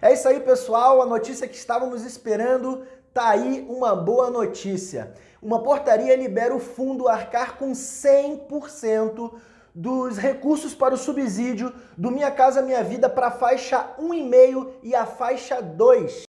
É isso aí, pessoal. A notícia que estávamos esperando tá aí uma boa notícia. Uma portaria libera o fundo arcar com 100% dos recursos para o subsídio do Minha Casa Minha Vida para a faixa 1,5 e a faixa 2.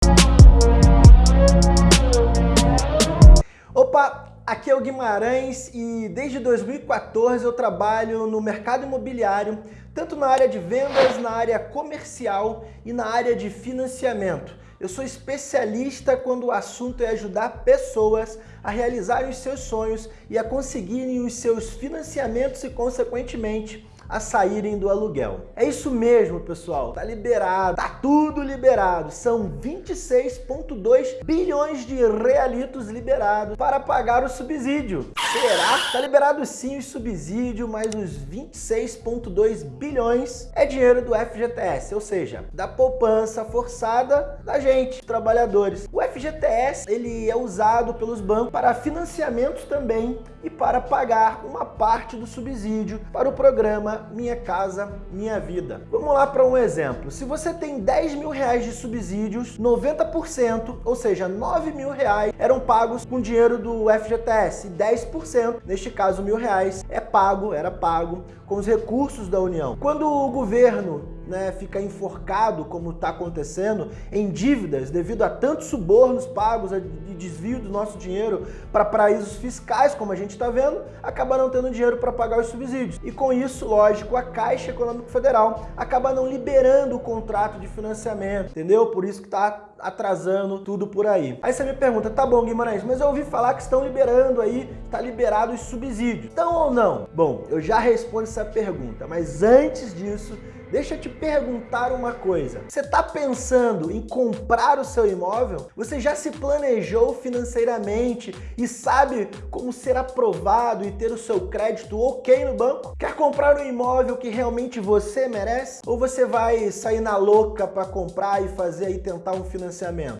Opa, Aqui é o Guimarães e desde 2014 eu trabalho no mercado imobiliário, tanto na área de vendas, na área comercial e na área de financiamento. Eu sou especialista quando o assunto é ajudar pessoas a realizarem os seus sonhos e a conseguirem os seus financiamentos e, consequentemente, a saírem do aluguel. É isso mesmo, pessoal. Tá liberado, tá tudo liberado. São 26,2 bilhões de realitos liberados para pagar o subsídio. Será? Tá liberado sim o subsídio, mas os 26,2 bilhões é dinheiro do FGTS, ou seja, da poupança forçada da gente, trabalhadores. O FGTS ele é usado pelos bancos para financiamentos também e para pagar uma parte do subsídio para o programa Minha Casa Minha Vida. Vamos lá para um exemplo. Se você tem 10 mil reais de subsídios, 90%, ou seja, 9 mil reais, eram pagos com dinheiro do FGTS, 10%, neste caso mil reais, é pago, era pago com os recursos da União. Quando o governo né, fica enforcado, como está acontecendo, em dívidas devido a tantos subornos pagos de desvio do nosso dinheiro para paraísos fiscais, como a gente está vendo, acaba não tendo dinheiro para pagar os subsídios. E com isso, lógico, a Caixa Econômica Federal acaba não liberando o contrato de financiamento, entendeu? Por isso que está atrasando tudo por aí. Aí você me pergunta, tá bom Guimarães, mas eu ouvi falar que estão liberando aí, está liberado os subsídios. Então ou não? Bom, eu já respondo essa pergunta, mas antes disso, Deixa eu te perguntar uma coisa. Você está pensando em comprar o seu imóvel? Você já se planejou financeiramente e sabe como ser aprovado e ter o seu crédito ok no banco? Quer comprar um imóvel que realmente você merece? Ou você vai sair na louca para comprar e fazer e tentar um financiamento?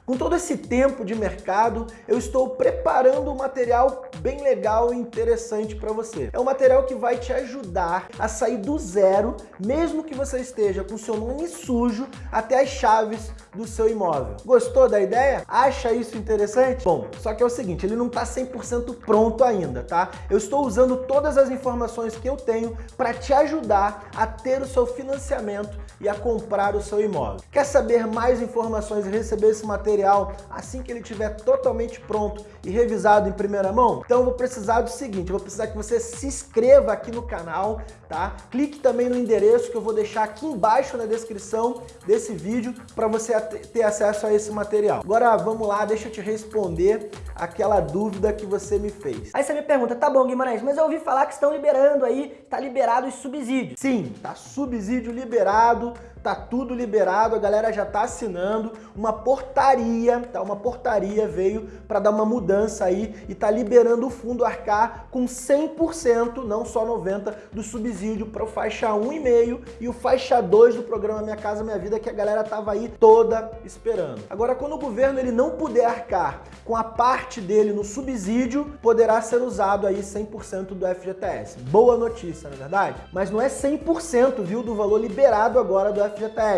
Com todo esse tempo de mercado, eu estou preparando um material bem legal e interessante para você. É um material que vai te ajudar a sair do zero, mesmo que você esteja com seu nome sujo até as chaves do seu imóvel. Gostou da ideia? Acha isso interessante? Bom, só que é o seguinte, ele não está 100% pronto ainda, tá? Eu estou usando todas as informações que eu tenho para te ajudar a ter o seu financiamento e a comprar o seu imóvel. Quer saber mais informações e receber esse material assim que ele estiver totalmente pronto e revisado em primeira mão? Então eu vou precisar do seguinte, eu vou precisar que você se inscreva aqui no canal, tá? Clique também no endereço que eu vou deixar aqui embaixo na descrição desse vídeo para você ter acesso a esse material. Agora vamos lá, deixa eu te responder aquela dúvida que você me fez. Aí você me pergunta, tá bom Guimarães, mas eu ouvi falar que estão liberando aí, tá liberado os subsídios. Sim, tá subsídio liberado, tá tudo liberado, a galera já tá assinando, uma portaria, tá? Uma portaria veio para dar uma mudança aí e tá liberando o fundo arcar com 100%, não só 90 do subsídio para o faixa 1,5 e o faixa 2 do programa Minha Casa Minha Vida que a galera tava aí toda esperando. Agora quando o governo ele não puder arcar com a parte dele no subsídio, poderá ser usado aí 100% do FGTS. Boa notícia, na é verdade? Mas não é 100%, viu, do valor liberado agora do FGTS.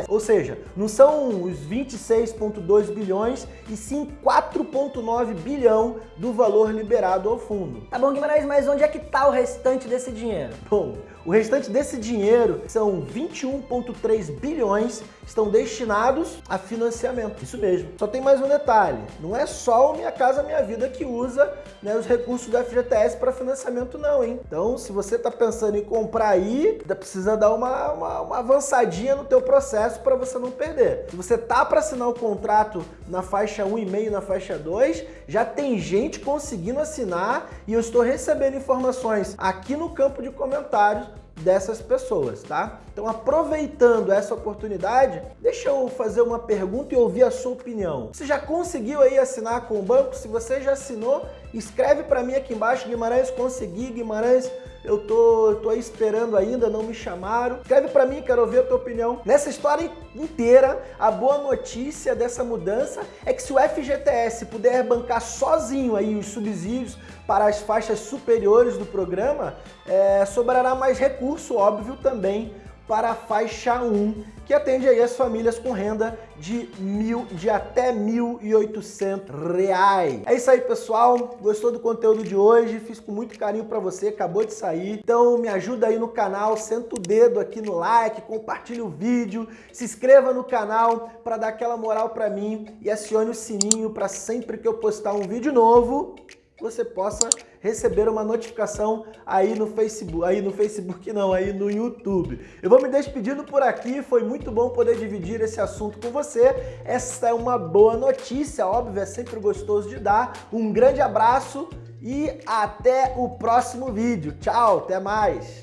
Ou seja, não são os 26,2 bilhões e sim 4,9 bilhão do valor liberado ao fundo. Tá bom, Guimarães, mas onde é que tá o restante desse dinheiro? Bom, o restante desse dinheiro são 21,3 bilhões estão destinados a financiamento. Isso mesmo. Só tem mais um detalhe. Não é só o Minha Casa Minha Vida que usa né, os recursos do FGTS para financiamento não, hein? Então, se você está pensando em comprar aí, precisa dar uma, uma, uma avançadinha no teu processo para você não perder. Se você tá para assinar o contrato na faixa 1,5 e na faixa 2, já tem gente conseguindo assinar e eu estou recebendo informações aqui no campo de comentários dessas pessoas, tá? Então, aproveitando essa oportunidade, deixa eu fazer uma pergunta e ouvir a sua opinião. Você já conseguiu aí assinar com o banco? Se você já assinou, escreve para mim aqui embaixo, Guimarães, consegui, Guimarães, eu tô, tô esperando ainda, não me chamaram. Escreve para mim, quero ouvir a tua opinião. Nessa história inteira, a boa notícia dessa mudança é que se o FGTS puder bancar sozinho aí os subsídios para as faixas superiores do programa, é, sobrará mais recurso, óbvio, também para a faixa 1, que atende aí as famílias com renda de, mil, de até R$ 1.800. É isso aí, pessoal. Gostou do conteúdo de hoje? Fiz com muito carinho para você, acabou de sair. Então me ajuda aí no canal, senta o dedo aqui no like, compartilha o vídeo, se inscreva no canal para dar aquela moral para mim e acione o sininho para sempre que eu postar um vídeo novo, você possa receber uma notificação aí no Facebook, aí no Facebook não, aí no YouTube. Eu vou me despedindo por aqui, foi muito bom poder dividir esse assunto com você. Essa é uma boa notícia, óbvio, é sempre gostoso de dar. Um grande abraço e até o próximo vídeo. Tchau, até mais!